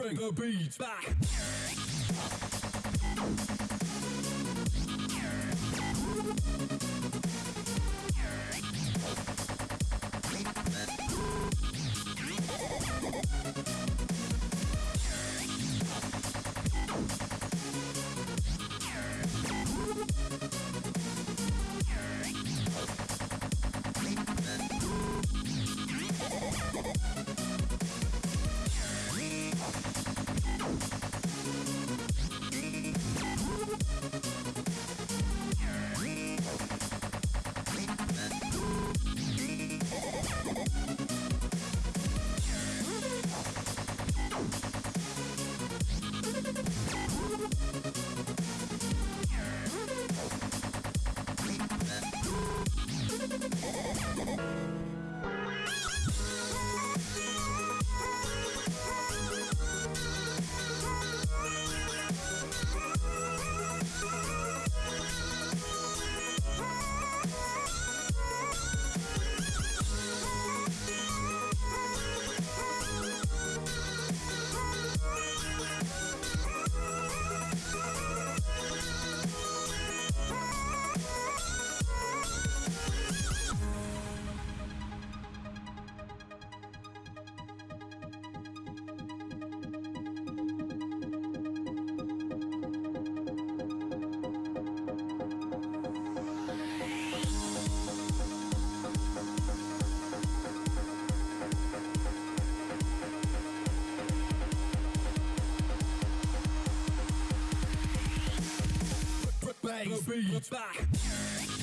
Bring the beat back. Bring the beat